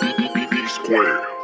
B B B B square.